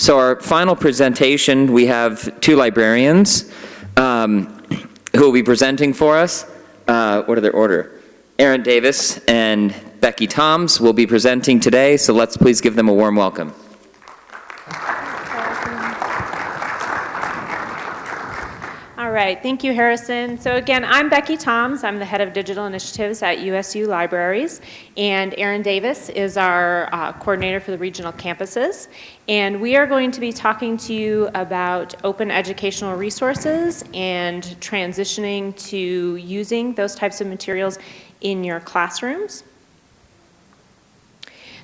So our final presentation, we have two librarians um, who will be presenting for us. Uh, What are their order? Erin Davis and Becky Toms will be presenting today, so let's please give them a warm welcome. Right, thank you, Harrison. So again, I'm Becky Toms. I'm the head of digital initiatives at USU Libraries, and Erin Davis is our uh, coordinator for the regional campuses. And we are going to be talking to you about open educational resources and transitioning to using those types of materials in your classrooms.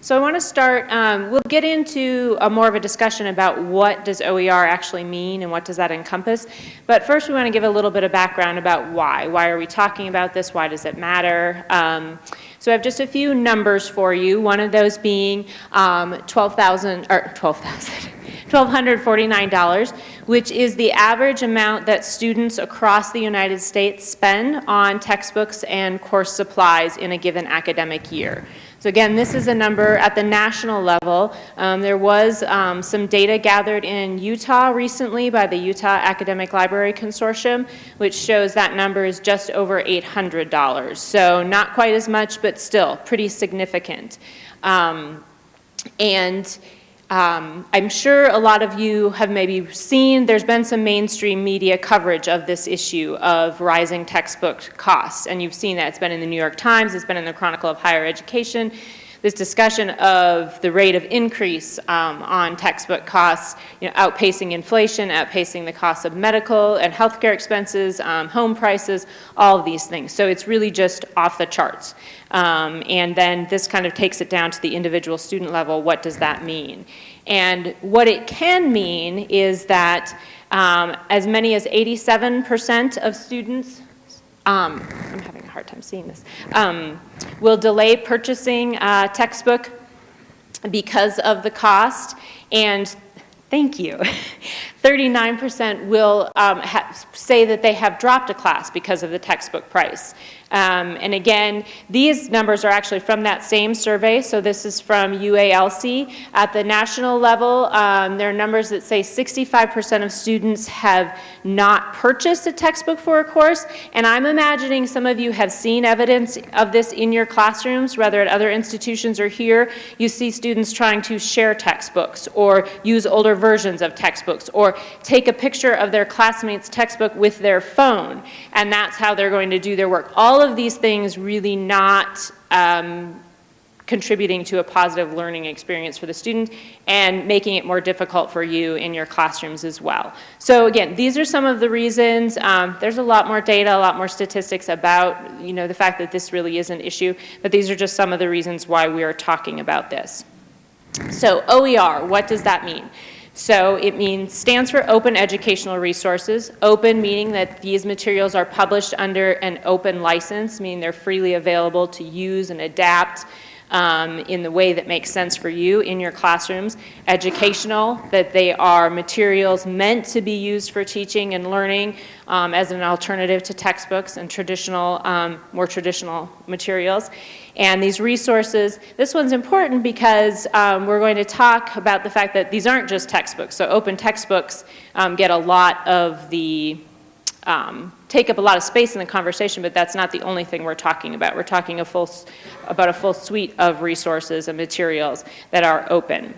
So I want to start, um, we'll get into a more of a discussion about what does OER actually mean and what does that encompass. But first we want to give a little bit of background about why. Why are we talking about this? Why does it matter? Um, so I have just a few numbers for you. One of those being um, 12,000, or 12,000, $1,249, which is the average amount that students across the United States spend on textbooks and course supplies in a given academic year. So again, this is a number at the national level. Um, there was um, some data gathered in Utah recently by the Utah Academic Library Consortium, which shows that number is just over $800. So not quite as much, but still pretty significant. Um, and um, I'm sure a lot of you have maybe seen, there's been some mainstream media coverage of this issue of rising textbook costs, and you've seen that. It's been in the New York Times, it's been in the Chronicle of Higher Education, this discussion of the rate of increase um, on textbook costs, you know, outpacing inflation, outpacing the cost of medical and healthcare expenses, um, home prices, all of these things. So it's really just off the charts. Um, and then this kind of takes it down to the individual student level. What does that mean? And what it can mean is that um, as many as 87% of students, um, I'm having hard time seeing this, um, will delay purchasing a textbook because of the cost. And thank you. 39% will um, say that they have dropped a class because of the textbook price. Um, and again, these numbers are actually from that same survey. So this is from UALC. At the national level, um, there are numbers that say 65% of students have not purchased a textbook for a course. And I'm imagining some of you have seen evidence of this in your classrooms, whether at other institutions or here. You see students trying to share textbooks or use older versions of textbooks or take a picture of their classmate's textbook with their phone. And that's how they're going to do their work. All of these things really not um, contributing to a positive learning experience for the student and making it more difficult for you in your classrooms as well. So again, these are some of the reasons. Um, there's a lot more data, a lot more statistics about you know, the fact that this really is an issue, but these are just some of the reasons why we are talking about this. So OER, what does that mean? So it means, stands for Open Educational Resources. Open meaning that these materials are published under an open license, meaning they're freely available to use and adapt um, in the way that makes sense for you in your classrooms. Educational, that they are materials meant to be used for teaching and learning um, as an alternative to textbooks and traditional, um, more traditional materials. And these resources, this one's important because um, we're going to talk about the fact that these aren't just textbooks. So open textbooks um, get a lot of the, um, take up a lot of space in the conversation, but that's not the only thing we're talking about. We're talking a full, about a full suite of resources and materials that are open.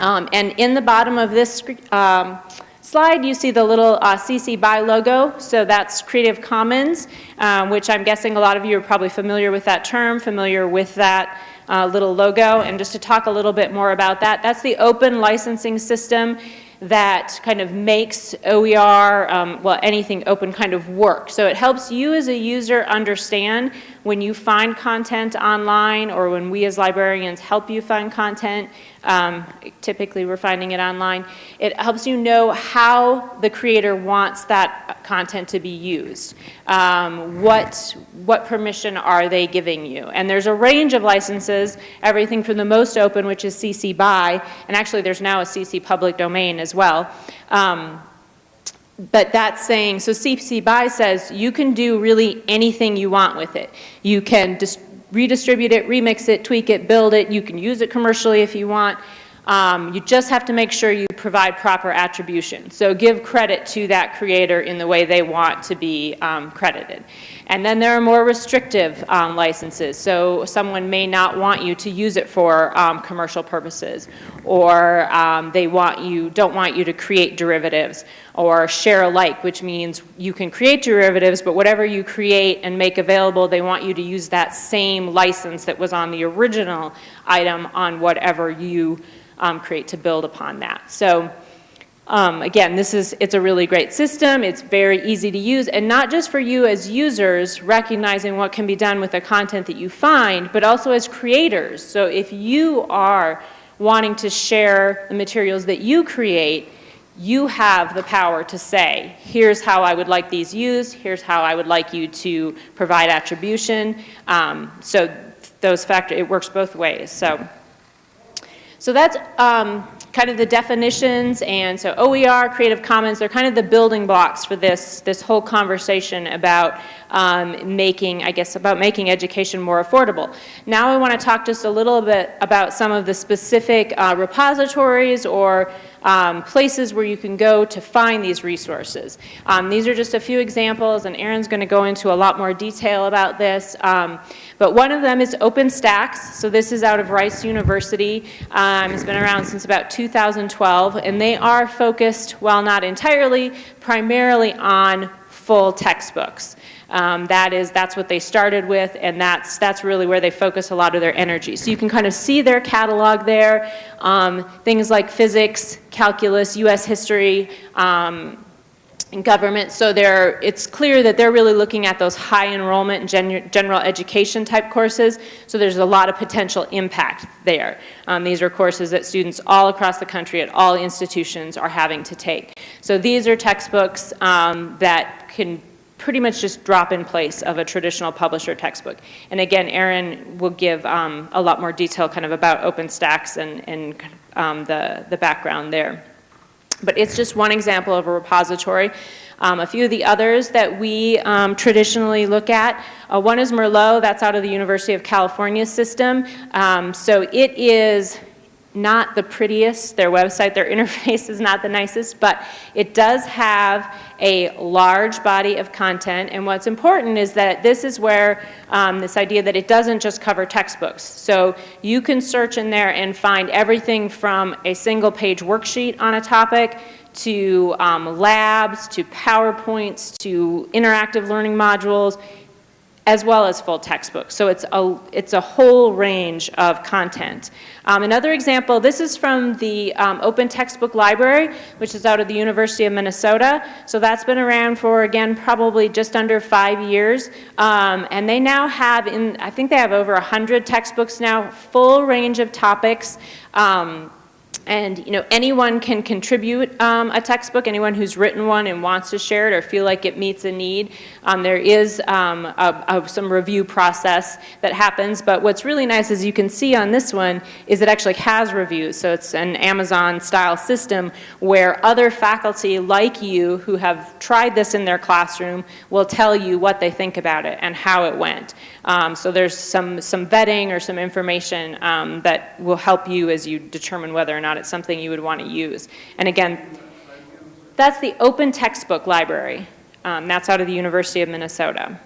Um, and in the bottom of this um, slide, you see the little uh, CC BY logo. So that's Creative Commons, um, which I'm guessing a lot of you are probably familiar with that term, familiar with that uh, little logo. And just to talk a little bit more about that, that's the open licensing system that kind of makes OER, um, well, anything open kind of work. So it helps you as a user understand when you find content online or when we as librarians help you find content, um, typically we're finding it online, it helps you know how the creator wants that content to be used. Um, what, what permission are they giving you? And there's a range of licenses, everything from the most open, which is CC BY, and actually there's now a CC public domain as well. Um, but that's saying, so CC BY says you can do really anything you want with it. You can redistribute it, remix it, tweak it, build it. You can use it commercially if you want. Um, You just have to make sure you provide proper attribution. So give credit to that creator in the way they want to be um, credited. And then there are more restrictive um, licenses. So someone may not want you to use it for um, commercial purposes, or um, they want you, don't want you to create derivatives, or share alike, which means you can create derivatives, but whatever you create and make available, they want you to use that same license that was on the original item on whatever you um, create to build upon that. So um, again, this is, it's a really great system, it's very easy to use, and not just for you as users recognizing what can be done with the content that you find, but also as creators. So if you are wanting to share the materials that you create, you have the power to say, here's how I would like these used, here's how I would like you to provide attribution. Um, so those factors, it works both ways. So, so that's um, kind of the definitions, and so OER, Creative Commons, they're kind of the building blocks for this, this whole conversation about um, making, I guess, about making education more affordable. Now I want to talk just a little bit about some of the specific uh, repositories or um, places where you can go to find these resources. Um, these are just a few examples, and Erin's going to go into a lot more detail about this. Um, but one of them is OpenStax. So this is out of Rice University. Um, it's been around since about 2012, and they are focused, while not entirely, primarily on full textbooks. Um, that is, that's what they started with, and that's, that's really where they focus a lot of their energy. So you can kind of see their catalog there, um, things like physics, calculus, U.S. history, um, and government. So it's clear that they're really looking at those high enrollment gen general education type courses. So there's a lot of potential impact there. Um, these are courses that students all across the country at all institutions are having to take. So these are textbooks um, that can pretty much just drop in place of a traditional publisher textbook. And again, Erin will give um, a lot more detail kind of about OpenStax and, and um, the, the background there. But it's just one example of a repository. Um, a few of the others that we um, traditionally look at, uh, one is Merlot, that's out of the University of California system. Um, so it is not the prettiest. Their website, their interface is not the nicest, but it does have a large body of content. And what's important is that this is where um, this idea that it doesn't just cover textbooks. So you can search in there and find everything from a single page worksheet on a topic to um, labs, to PowerPoints, to interactive learning modules, as well as full textbooks. So it's a, it's a whole range of content. Um, another example, this is from the um, Open Textbook Library, which is out of the University of Minnesota. So that's been around for, again, probably just under five years. Um, and they now have, in, I think they have over 100 textbooks now, full range of topics. Um, and you know, anyone can contribute um, a textbook, anyone who's written one and wants to share it or feel like it meets a need. Um, there is um, a, a, some review process that happens, but what's really nice, as you can see on this one, is it actually has reviews. So it's an Amazon-style system where other faculty like you who have tried this in their classroom will tell you what they think about it and how it went. Um, so there's some, some vetting or some information um, that will help you as you determine whether or not it's something you would want to use. And again, that's the Open Textbook Library. Um, that's out of the University of Minnesota.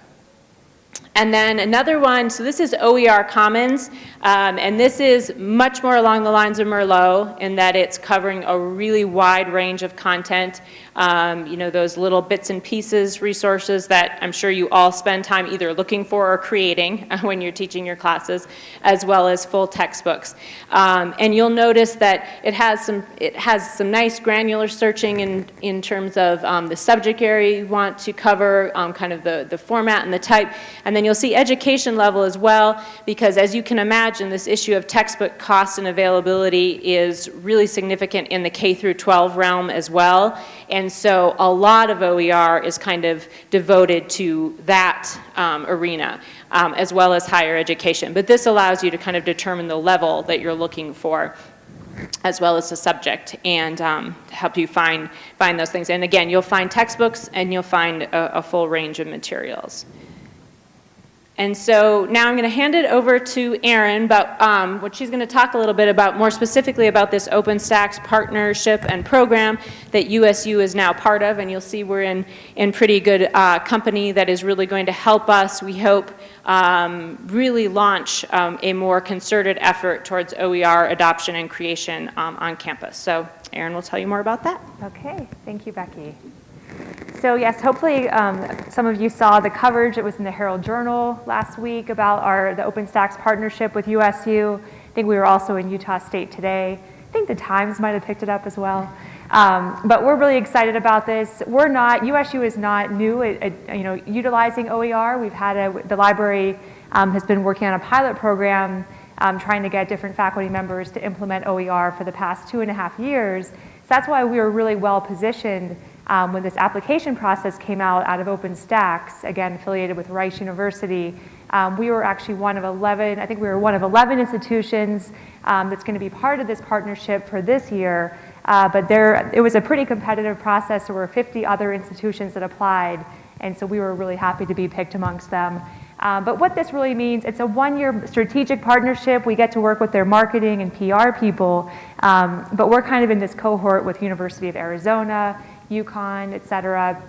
And then another one, so this is OER Commons, um, and this is much more along the lines of Merlot in that it's covering a really wide range of content um, you know, those little bits and pieces resources that I'm sure you all spend time either looking for or creating when you're teaching your classes, as well as full textbooks. Um, and you'll notice that it has some, it has some nice granular searching in, in terms of um, the subject area you want to cover, um, kind of the, the format and the type. And then you'll see education level as well, because as you can imagine, this issue of textbook cost and availability is really significant in the K through 12 realm as well. And so a lot of OER is kind of devoted to that um, arena, um, as well as higher education. But this allows you to kind of determine the level that you're looking for as well as the subject and um, help you find, find those things. And again, you'll find textbooks and you'll find a, a full range of materials. And so now I'm going to hand it over to Erin, but um, what she's going to talk a little bit about, more specifically about this OpenStax partnership and program that USU is now part of, and you'll see we're in, in pretty good uh, company that is really going to help us, we hope, um, really launch um, a more concerted effort towards OER adoption and creation um, on campus. So Erin will tell you more about that. Okay, thank you, Becky. So yes, hopefully um, some of you saw the coverage. It was in the Herald Journal last week about our the OpenStax partnership with USU. I think we were also in Utah State today. I think the Times might have picked it up as well. Um, but we're really excited about this. We're not, USU is not new at, at, you know, utilizing OER. We've had a, the library um, has been working on a pilot program um, trying to get different faculty members to implement OER for the past two and a half years. So that's why we were really well positioned um, when this application process came out out of OpenStax, again affiliated with Rice University. Um, we were actually one of 11, I think we were one of 11 institutions um, that's going to be part of this partnership for this year. Uh, but there, it was a pretty competitive process. There were 50 other institutions that applied, and so we were really happy to be picked amongst them. Um, but what this really means, it's a one-year strategic partnership. We get to work with their marketing and PR people, um, but we're kind of in this cohort with University of Arizona, UConn, et cetera.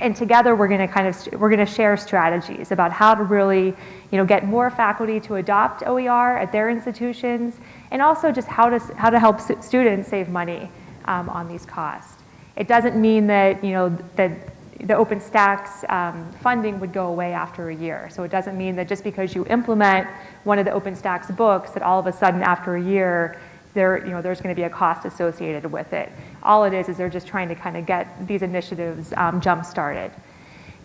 And together we're going to kind of, we're to share strategies about how to really, you know, get more faculty to adopt OER at their institutions and also just how to, how to help students save money um, on these costs. It doesn't mean that, you know, that the OpenStax um, funding would go away after a year. So it doesn't mean that just because you implement one of the OpenStax books that all of a sudden after a year there, you know, there's going to be a cost associated with it. All it is is they're just trying to kind of get these initiatives um, jump-started.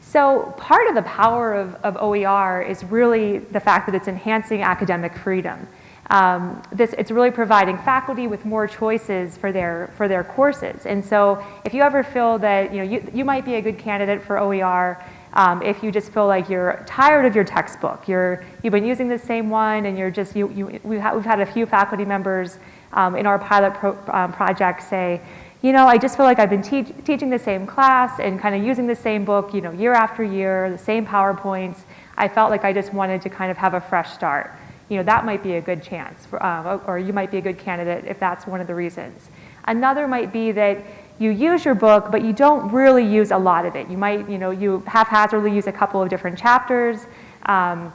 So part of the power of, of OER is really the fact that it's enhancing academic freedom. Um, this, it's really providing faculty with more choices for their, for their courses. And so if you ever feel that you, know, you, you might be a good candidate for OER, um, if you just feel like you're tired of your textbook, you're, you've been using the same one and you're just, you, you, we've, had, we've had a few faculty members um, in our pilot pro, um, project say, you know, I just feel like I've been te teaching the same class and kind of using the same book, you know, year after year, the same PowerPoints. I felt like I just wanted to kind of have a fresh start. You know, that might be a good chance, for, um, or you might be a good candidate if that's one of the reasons. Another might be that you use your book, but you don't really use a lot of it. You might, you know, you haphazardly use a couple of different chapters. Um,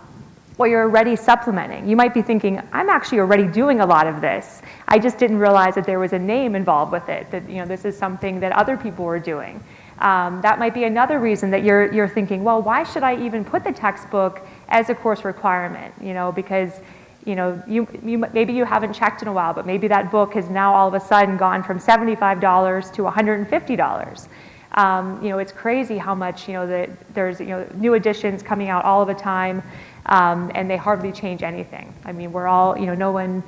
or you're already supplementing. You might be thinking, I'm actually already doing a lot of this. I just didn't realize that there was a name involved with it, that you know, this is something that other people were doing. Um, that might be another reason that you're, you're thinking, well, why should I even put the textbook as a course requirement? You know, because you know, you, you, maybe you haven't checked in a while, but maybe that book has now all of a sudden gone from $75 to $150. Um, you know, it's crazy how much, you know, the, there's, you know, new editions coming out all of the time um, and they hardly change anything. I mean, we're all, you know, no one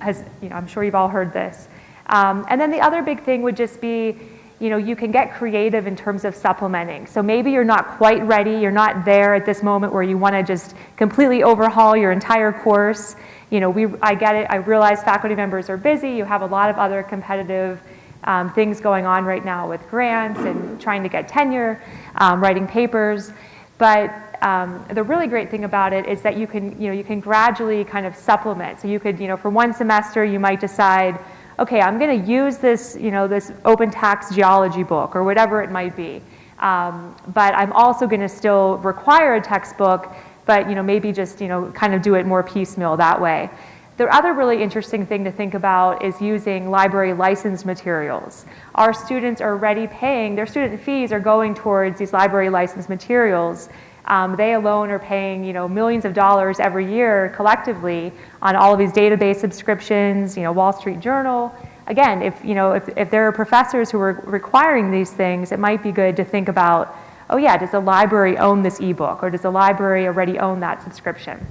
has, you know, I'm sure you've all heard this. Um, and then the other big thing would just be, you know, you can get creative in terms of supplementing. So maybe you're not quite ready, you're not there at this moment where you want to just completely overhaul your entire course. You know, we, I get it, I realize faculty members are busy, you have a lot of other competitive um, things going on right now with grants and trying to get tenure, um, writing papers. But um, the really great thing about it is that you can, you know, you can gradually kind of supplement. So you could, you know, for one semester you might decide, okay, I'm going to use this, you know, this OpenStax geology book or whatever it might be. Um, but I'm also going to still require a textbook, but you know, maybe just you know, kind of do it more piecemeal that way. The other really interesting thing to think about is using library license materials. Our students are already paying, their student fees are going towards these library license materials. Um, they alone are paying you know, millions of dollars every year collectively on all of these database subscriptions, you know, Wall Street Journal. Again, if, you know, if, if there are professors who are requiring these things, it might be good to think about, oh yeah, does the library own this ebook or does the library already own that subscription?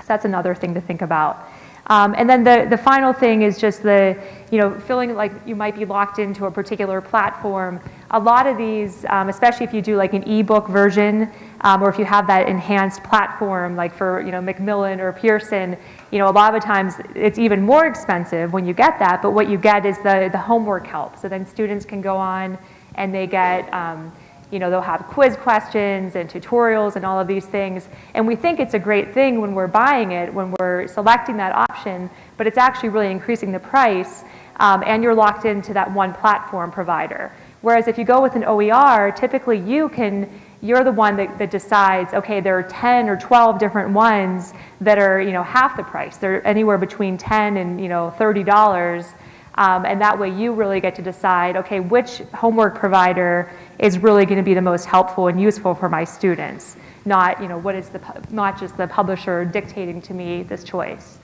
So that's another thing to think about. Um, and then the, the final thing is just the, you know, feeling like you might be locked into a particular platform. A lot of these, um, especially if you do like an ebook version, um, or if you have that enhanced platform like for, you know, Macmillan or Pearson, you know, a lot of times it's even more expensive when you get that, but what you get is the, the homework help. So then students can go on and they get, um, you know, they'll have quiz questions and tutorials and all of these things. And we think it's a great thing when we're buying it, when we're selecting that option, but it's actually really increasing the price um, and you're locked into that one platform provider. Whereas if you go with an OER, typically you can, you're the one that, that decides, okay, there are 10 or 12 different ones that are, you know, half the price. They're anywhere between 10 and, you know, $30. Um, and that way you really get to decide, okay, which homework provider is really going to be the most helpful and useful for my students, not, you know, what is the, not just the publisher dictating to me this choice.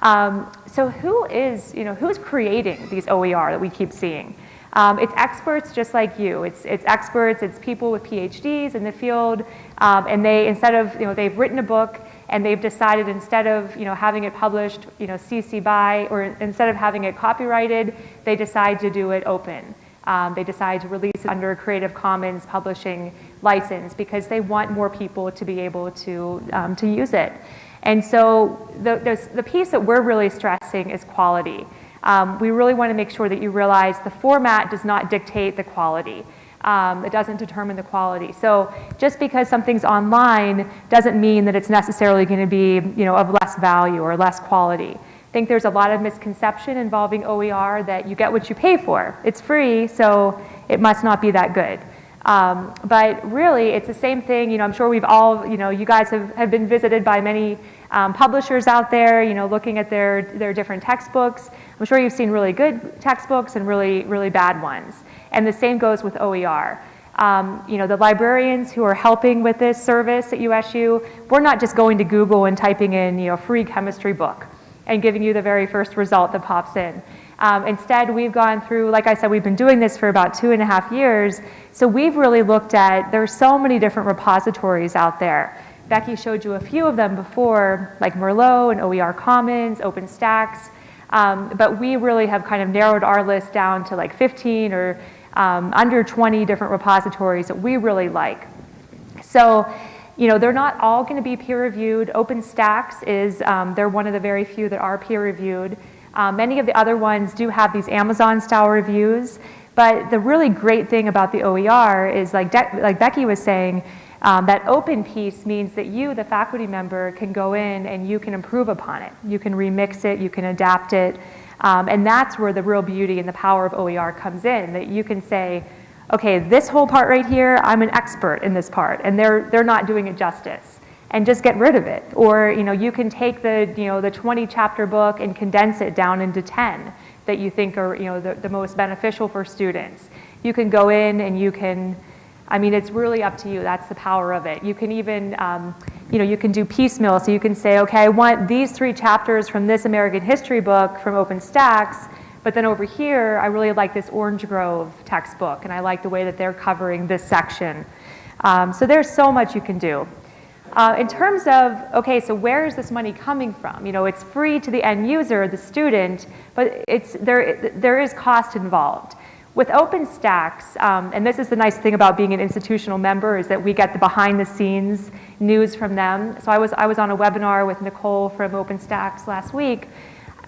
Um, so who is, you know, who's creating these OER that we keep seeing? Um, it's experts just like you. It's, it's experts, it's people with PhDs in the field, um, and they, instead of, you know, they've written a book and they've decided instead of, you know, having it published, you know, CC BY, or instead of having it copyrighted, they decide to do it open. Um, they decide to release it under a Creative Commons publishing license because they want more people to be able to, um, to use it. And so the, the, piece that we're really stressing is quality. Um, we really want to make sure that you realize the format does not dictate the quality. Um, it doesn't determine the quality. So just because something's online doesn't mean that it's necessarily going to be you know, of less value or less quality. I think there's a lot of misconception involving OER that you get what you pay for. It's free, so it must not be that good. Um, but really, it's the same thing. You know, I'm sure we've all, you know, you guys have, have been visited by many um, publishers out there, you know, looking at their, their different textbooks. I'm sure you've seen really good textbooks and really, really bad ones. And the same goes with OER. Um, you know, the librarians who are helping with this service at USU, we're not just going to Google and typing in, you know, free chemistry book and giving you the very first result that pops in. Um, instead, we've gone through, like I said, we've been doing this for about two and a half years. So we've really looked at, there's so many different repositories out there. Becky showed you a few of them before, like Merlot and OER Commons, OpenStax. Um, but we really have kind of narrowed our list down to like 15 or um, under 20 different repositories that we really like. So, you know, they're not all going to be peer reviewed. OpenStax is, um, they're one of the very few that are peer reviewed. Um, many of the other ones do have these Amazon style reviews, but the really great thing about the OER is like, like Becky was saying, um, that open piece means that you, the faculty member, can go in and you can improve upon it. You can remix it, you can adapt it, um, and that's where the real beauty and the power of OER comes in, that you can say, okay, this whole part right here, I'm an expert in this part, and they're, they're not doing it justice, and just get rid of it. Or, you know, you can take the, you know, the 20 chapter book and condense it down into 10 that you think are, you know, the, the most beneficial for students. You can go in and you can, I mean, it's really up to you. That's the power of it. You can even, um, you know, you can do piecemeal. So you can say, okay, I want these three chapters from this American history book from OpenStax, but then over here, I really like this Orange Grove textbook, and I like the way that they're covering this section. Um, so there's so much you can do. Uh, in terms of, okay, so where is this money coming from? You know, it's free to the end user, the student, but it's, there, there is cost involved. With OpenStax, um, and this is the nice thing about being an institutional member, is that we get the behind the scenes news from them. So I was, I was on a webinar with Nicole from OpenStax last week.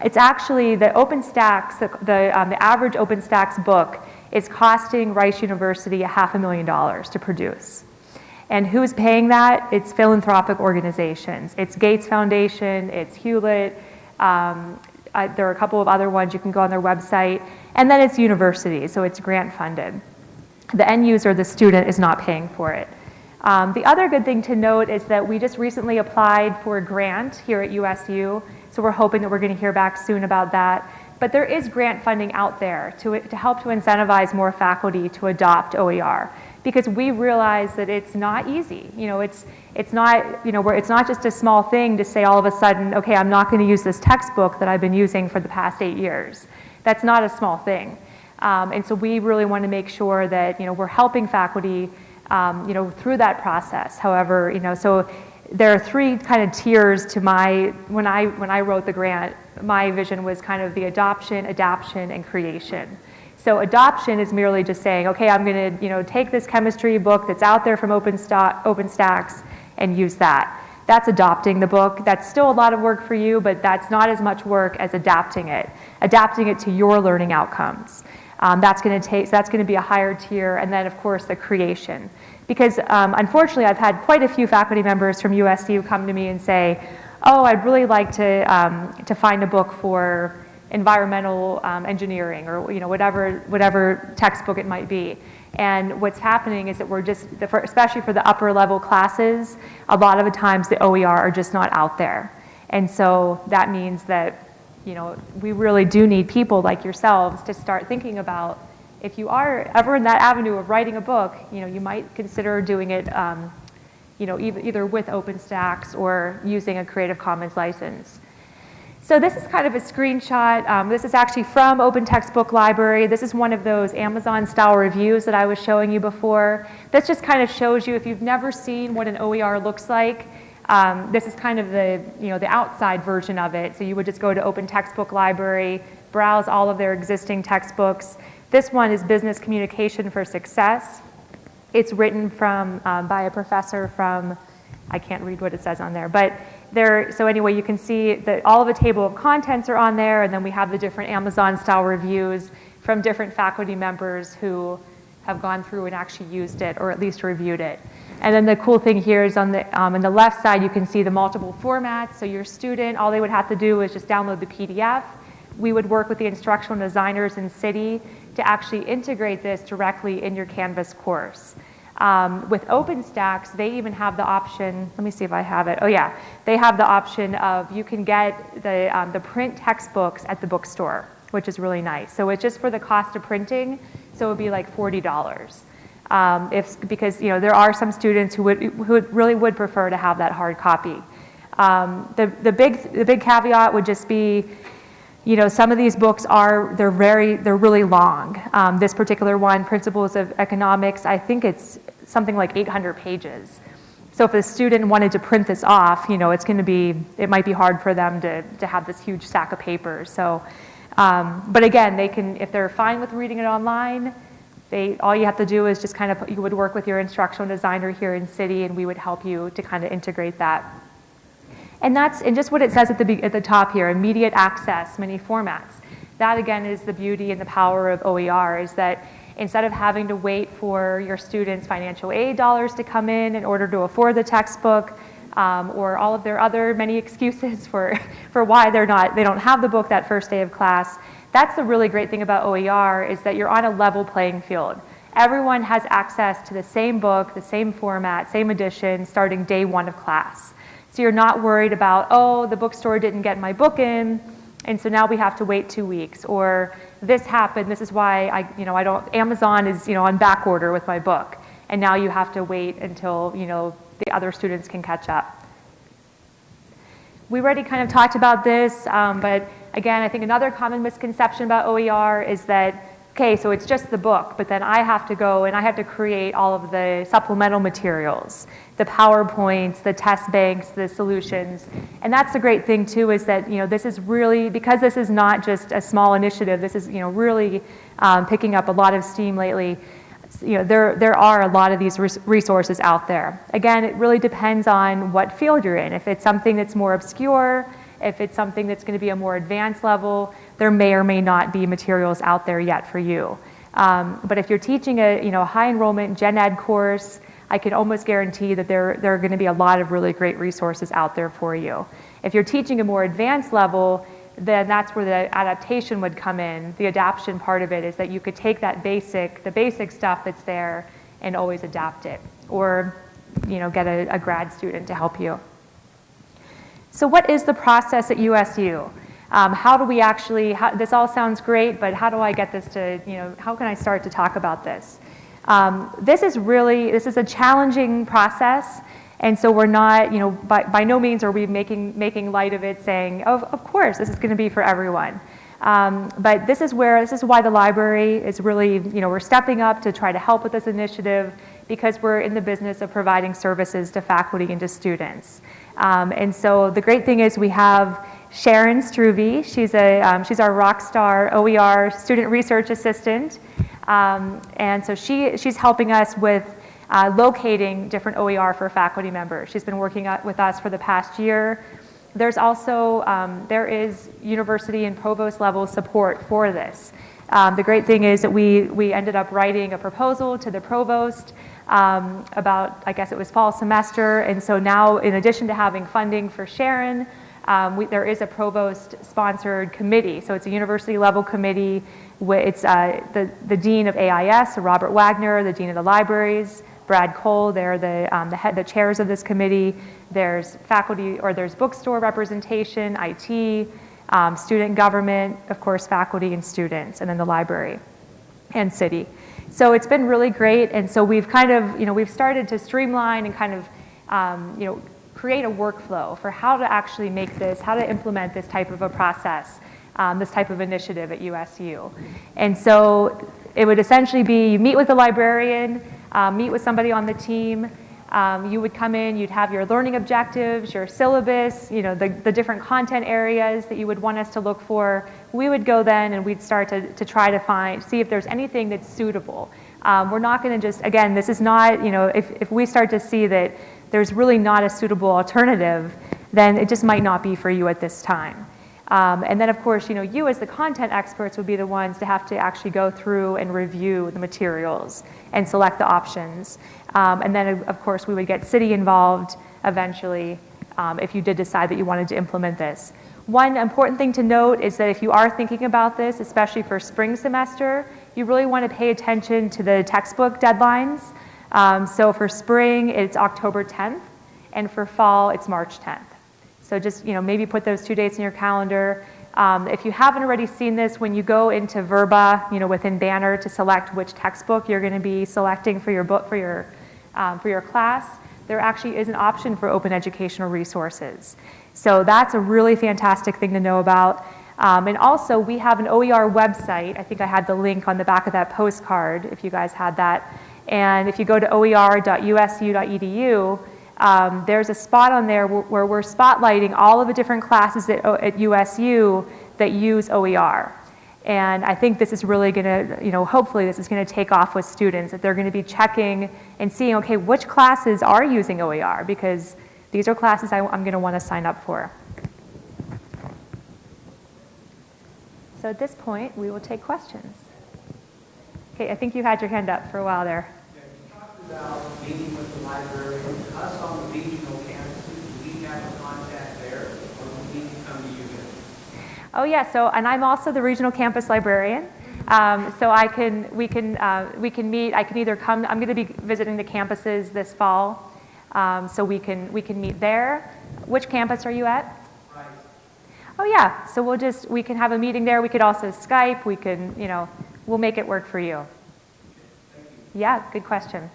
It's actually the OpenStax, the, the, um, the average OpenStax book is costing Rice University a half a million dollars to produce. And who's paying that? It's philanthropic organizations. It's Gates Foundation, it's Hewlett, um, there are a couple of other ones, you can go on their website, and then it's university, so it's grant funded. The end user, the student, is not paying for it. Um, the other good thing to note is that we just recently applied for a grant here at USU, so we're hoping that we're going to hear back soon about that. But there is grant funding out there to, to help to incentivize more faculty to adopt OER because we realize that it's not easy. You know, it's, it's not, you know, it's not just a small thing to say all of a sudden, okay, I'm not going to use this textbook that I've been using for the past eight years. That's not a small thing. Um, and so we really want to make sure that, you know, we're helping faculty, um, you know, through that process. However, you know, so there are three kind of tiers to my, when I, when I wrote the grant, my vision was kind of the adoption, adaption, and creation. So adoption is merely just saying, okay, I'm going to you know, take this chemistry book that's out there from OpenStax and use that. That's adopting the book. That's still a lot of work for you, but that's not as much work as adapting it, adapting it to your learning outcomes. Um, that's going to take, so that's going to be a higher tier, and then of course the creation. Because um, unfortunately, I've had quite a few faculty members from USC who come to me and say, "Oh, I'd really like to um, to find a book for environmental um, engineering, or you know whatever whatever textbook it might be." And what's happening is that we're just, especially for the upper level classes, a lot of the times the OER are just not out there. And so that means that, you know, we really do need people like yourselves to start thinking about if you are ever in that avenue of writing a book, you know, you might consider doing it, um, you know, either, either with OpenStax or using a Creative Commons license. So this is kind of a screenshot. Um, this is actually from Open Textbook Library. This is one of those Amazon-style reviews that I was showing you before. This just kind of shows you, if you've never seen what an OER looks like, um, this is kind of the, you know, the outside version of it. So you would just go to Open Textbook Library, browse all of their existing textbooks. This one is Business Communication for Success. It's written from, um, by a professor from, I can't read what it says on there, but there, so anyway, you can see that all of the table of contents are on there, and then we have the different Amazon-style reviews from different faculty members who have gone through and actually used it, or at least reviewed it. And then the cool thing here is on the, um, on the left side, you can see the multiple formats. So your student, all they would have to do is just download the PDF. We would work with the instructional designers in CIDI to actually integrate this directly in your Canvas course. Um, with OpenStax, they even have the option, let me see if I have it. Oh yeah, they have the option of you can get the, um, the print textbooks at the bookstore, which is really nice. So it's just for the cost of printing, so it would be like $40. Um, if, because you know, there are some students who, would, who really would prefer to have that hard copy. Um, the, the, big, the big caveat would just be you know, some of these books are, they're very, they're really long. Um, this particular one, Principles of Economics, I think it's something like 800 pages. So if a student wanted to print this off, you know, it's going to be, it might be hard for them to, to have this huge stack of papers. So, um, but again, they can, if they're fine with reading it online, they, all you have to do is just kind of, you would work with your instructional designer here in CIDI and we would help you to kind of integrate that. And that's, and just what it says at the, at the top here, immediate access, many formats. That again is the beauty and the power of OER is that instead of having to wait for your students' financial aid dollars to come in in order to afford the textbook, um, or all of their other many excuses for, for why they're not, they don't have the book that first day of class. That's the really great thing about OER is that you're on a level playing field. Everyone has access to the same book, the same format, same edition, starting day one of class. So you're not worried about, oh, the bookstore didn't get my book in, and so now we have to wait two weeks. Or this happened, this is why I, you know, I don't, Amazon is, you know, on back order with my book. And now you have to wait until, you know, the other students can catch up. We already kind of talked about this, um, but again, I think another common misconception about OER is that okay, so it's just the book, but then I have to go and I have to create all of the supplemental materials, the PowerPoints, the test banks, the solutions. And that's the great thing too is that, you know, this is really, because this is not just a small initiative, this is, you know, really um, picking up a lot of steam lately. You know, there, there are a lot of these resources out there. Again, it really depends on what field you're in. If it's something that's more obscure, if it's something that's going to be a more advanced level, there may or may not be materials out there yet for you. Um, but if you're teaching a you know, high enrollment gen ed course, I can almost guarantee that there, there are going to be a lot of really great resources out there for you. If you're teaching a more advanced level, then that's where the adaptation would come in. The adaption part of it is that you could take that basic, the basic stuff that's there and always adapt it. Or you know, get a, a grad student to help you. So what is the process at USU? Um, how do we actually, how, this all sounds great, but how do I get this to, you know, how can I start to talk about this? Um, this is really, this is a challenging process. And so we're not, you know, by, by no means are we making, making light of it saying, oh, of course, this is going to be for everyone. Um, but this is where, this is why the library is really, you know, we're stepping up to try to help with this initiative because we're in the business of providing services to faculty and to students. Um, and so the great thing is we have Sharon Struve. She's, a, um, she's our rock star OER student research assistant. Um, and so she, she's helping us with uh, locating different OER for faculty members. She's been working with us for the past year. There's also, um, there is university and provost level support for this. Um, the great thing is that we, we ended up writing a proposal to the provost um, about, I guess it was fall semester, and so now in addition to having funding for Sharon, um, we, there is a provost-sponsored committee. So it's a university-level committee. Wh- It's uh, the, the dean of AIS, Robert Wagner, the dean of the libraries, Brad Cole. They're the, um, the head, the chairs of this committee. There's faculty, or there's bookstore representation, IT, um, student government, of course, faculty and students, and then the library and CIDI. So it's been really great, and so we've kind of, you know, we've started to streamline and kind of, um, you know, create a workflow for how to actually make this, how to implement this type of a process, um, this type of initiative at USU. And so it would essentially be, you meet with the librarian, uh, meet with somebody on the team, um, you would come in, you'd have your learning objectives, your syllabus, you know, the, the different content areas that you would want us to look for. We would go then and we'd start to, to try to find, see if there's anything that's suitable. Um, we're not going to just, again, this is not, you know, if, if we start to see that there's really not a suitable alternative, then it just might not be for you at this time. Um, and then, of course, you know, you as the content experts would be the ones to have to actually go through and review the materials and select the options. Um, and then, of- course, we would get CIDI involved eventually um, if you did decide that you wanted to implement this. One important thing to note is that if you are thinking about this, especially for spring semester, you really want to pay attention to the textbook deadlines. Um, so for spring, it's October 10th, and for fall, it's March 10th. So just, you know, maybe put those two dates in your calendar. Um, if you haven't already seen this, when you go into Verba, you know, within Banner to select which textbook you're going to be selecting for your book, for your, um, for your class, there actually is an option for open educational resources. So that's a really fantastic thing to know about. Um, and also, we have an OER website. I think I had the link on the back of that postcard, if you guys had that. And if you go to oer.usu.edu, um, there's a spot on there where, we're spotlighting all of the different classes at, at USU that use OER. And I think this is really going to, you know, hopefully this is going to take off with students, that they're going to be checking and seeing, okay, which classes are using OER? Because these are classes I, I'm going to want to sign up for. So at this point, we will take questions. Okay, I think you had your hand up for a while there. Yeah, you talked about meeting with the us on the regional campuses, do we have a contact there, or do we need to come to you guys? Oh yeah, so and I'm also the regional campus librarian. Um, so I can we can uh, we can meet. I can either come. I'm going to be visiting the campuses this fall, um, so we can we can meet there. Which campus are you at? Right. Oh yeah, so we'll just we can have a meeting there. We could also Skype. We can you know we'll make it work for you. Yeah, good question.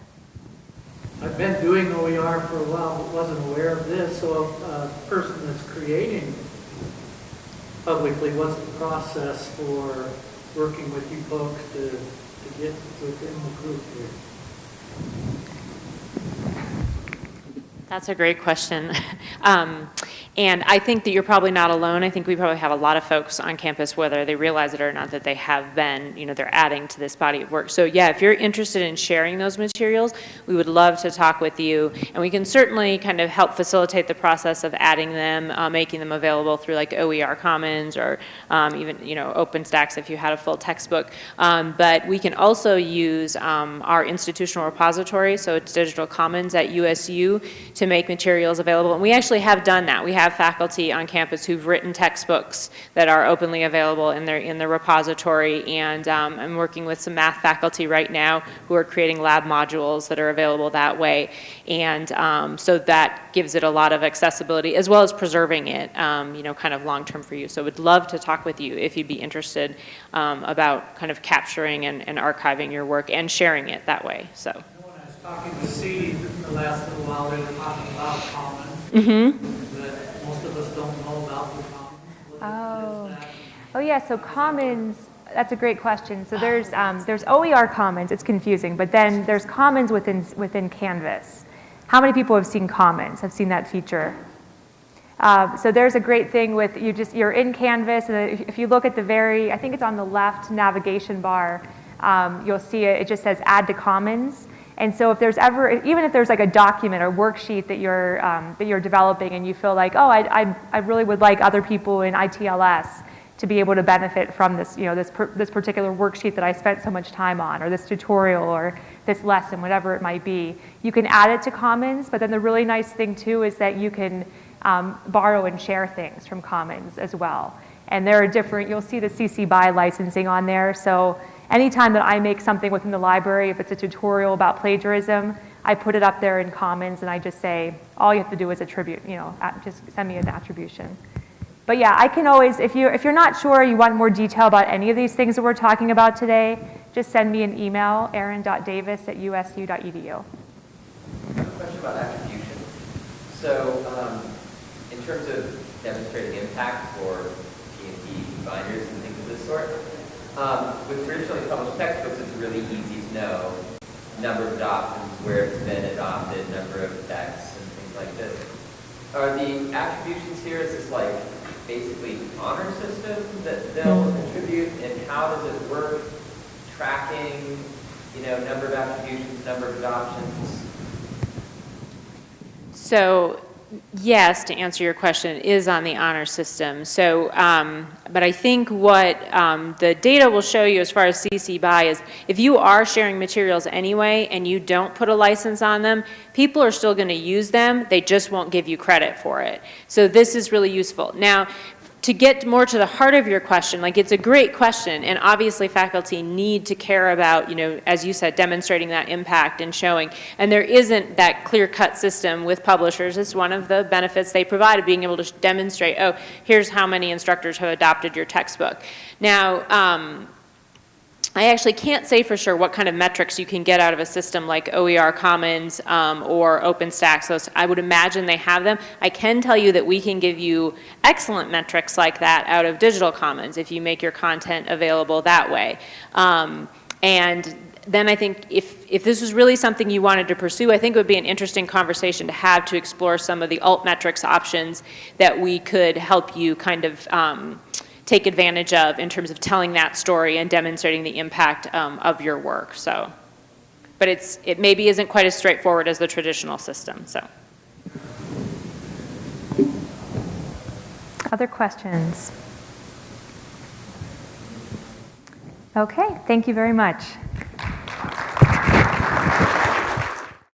I've been doing OER for a while, but wasn't aware of this, so a person that's creating publicly, what's the process for working with you folks to, to get within the group here? That's a great question. Um, And I think that you're probably not alone. I think we probably have a lot of folks on campus, whether they realize it or not, that they have been, you know, they're adding to this body of work. So yeah, if you're interested in sharing those materials, we would love to talk with you. And we can certainly kind of help facilitate the process of adding them, uh, making them available through like OER Commons or um, even, you know, OpenStax if you had a full textbook. Um, But we can also use um, our institutional repository, so it's Digital Commons at USU, to make materials available. And we actually have done that. We have faculty on campus who've written textbooks that are openly available in their, in the repository. And um, I'm working with some math faculty right now who are creating lab modules that are available that way. And um, so that gives it a lot of accessibility as well as preserving it, um, you know, kind of long-term for you. So would love to talk with you if you'd be interested um, about kind of capturing and, and archiving your work and sharing it that way, so. When I was talking to C the last little while, they were talking about commons, Mm-hmm. that most of us don't know about the commons. Oh. what is that? Oh yeah, so Commons, that's a great question. So there's, um, there's OER Commons, it's confusing, but then there's Commons within, within Canvas. How many people have seen Commons, have seen that feature? Uh, so there's a great thing with, you just, you're in Canvas, and if- if you look at the very, I think it's on the left navigation bar, um, you'll see it, it just says add to Commons. And so if there's ever, even if there's like a document or worksheet that you're, um, that you're developing and you feel like, oh, I, I, I really would like other people in ITLS to be able to benefit from this, you know, this, per, this particular worksheet that I spent so much time on, or this tutorial, or this lesson, whatever it might be, you can add it to Commons, but then the really nice thing too is that you can um, borrow and share things from Commons as well. And there are different, you'll see the CC BY licensing on there, so anytime that I make something within the library, if it's a tutorial about plagiarism, I put it up there in Commons and I just say, all you have to do is attribute, you know, just send me an attribution. But yeah, I can always, if you if you're not sure, you want more detail about any of these things that we're talking about today, just send me an email, erin.davis@usu.edu. I have a question about attribution. So, um, in terms of demonstrating impact for P&T binders and things of this sort, um, with traditionally published textbooks, it's really easy to know number of adoptions, where it's been adopted, number of texts, and things like this. Are the attributions here, is this like basically honor system that they'll attribute, and how does it work? Tracking, you know, number of attributions, number of adoptions? So, yes, to answer your question, is on the honor system. So, um, but I think what um, the data will show you as far as CC BY is if you are sharing materials anyway and you don't put a license on them, people are still going to use them, they just won't give you credit for it. So this is really useful. Now, to get more to the heart of your question, like it's a great question, and obviously faculty need to care about, you know, as you said, demonstrating that impact and showing. And there isn't that clear-cut system with publishers. It's one of the benefits they provide of being able to demonstrate, oh, here's how many instructors have adopted your textbook. Now, um, I actually can't say for sure what kind of metrics you can get out of a system like OER Commons um, or OpenStax, So I would imagine they have them. I can tell you that we can give you excellent metrics like that out of Digital Commons if you make your content available that way. Um, and then I think if, if this was really something you wanted to pursue, I think it would be an interesting conversation to have to explore some of the altmetrics options that we could help you kind of um, take advantage of in terms of telling that story and demonstrating the impact um, of your work. So, but it's it maybe isn't quite as straightforward as the traditional system. So. Other questions? Okay, thank you very much.